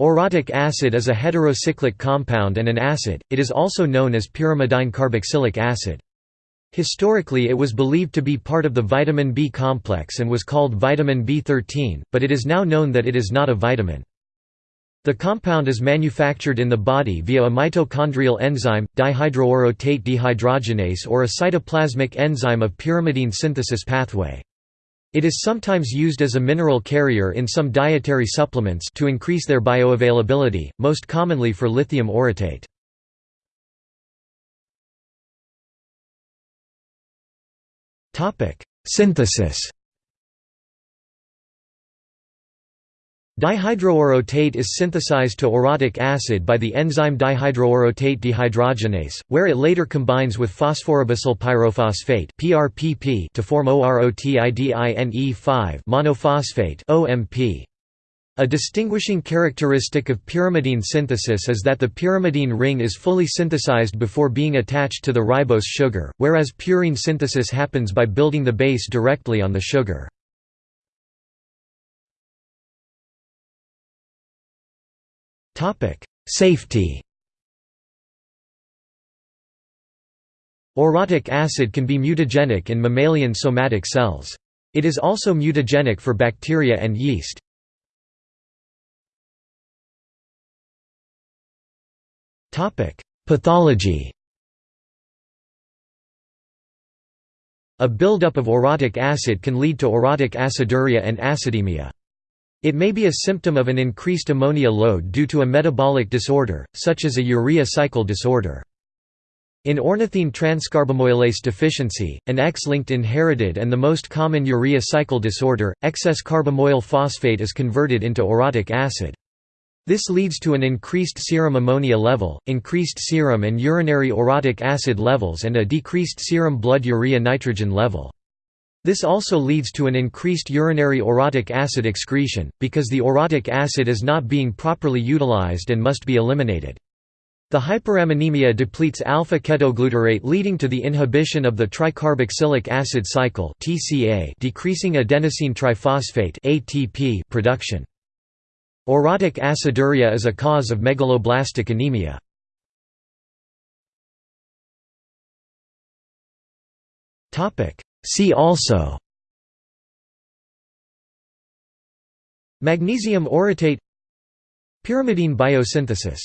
Orotic acid is a heterocyclic compound and an acid, it is also known as pyrimidine carboxylic acid. Historically it was believed to be part of the vitamin B complex and was called vitamin B13, but it is now known that it is not a vitamin. The compound is manufactured in the body via a mitochondrial enzyme, dihydroorotate dehydrogenase or a cytoplasmic enzyme of pyrimidine synthesis pathway. It is sometimes used as a mineral carrier in some dietary supplements to increase their bioavailability, most commonly for lithium orotate. Synthesis Dihydroorotate is synthesized to orotic acid by the enzyme dihydroorotate dehydrogenase, where it later combines with phosphoribosyl pyrophosphate to form OROTIDINE5 monophosphate (OMP). A distinguishing characteristic of pyrimidine synthesis is that the pyrimidine ring is fully synthesized before being attached to the ribose sugar, whereas purine synthesis happens by building the base directly on the sugar. Safety Orotic acid can be mutagenic in mammalian somatic cells. It is also mutagenic for bacteria and yeast. Topic: Pathology A buildup of orotic acid can lead to orotic aciduria and acidemia. It may be a symptom of an increased ammonia load due to a metabolic disorder, such as a urea cycle disorder. In ornithine transcarbamoylase deficiency, an X-linked inherited and the most common urea cycle disorder, excess carbamoyl phosphate is converted into orotic acid. This leads to an increased serum ammonia level, increased serum and urinary orotic acid levels and a decreased serum blood urea nitrogen level. This also leads to an increased urinary orotic acid excretion, because the orotic acid is not being properly utilized and must be eliminated. The hyperammonemia depletes alpha-ketoglutarate leading to the inhibition of the tricarboxylic acid cycle decreasing adenosine triphosphate production. Orotic aciduria is a cause of megaloblastic anemia. See also Magnesium orotate Pyrimidine biosynthesis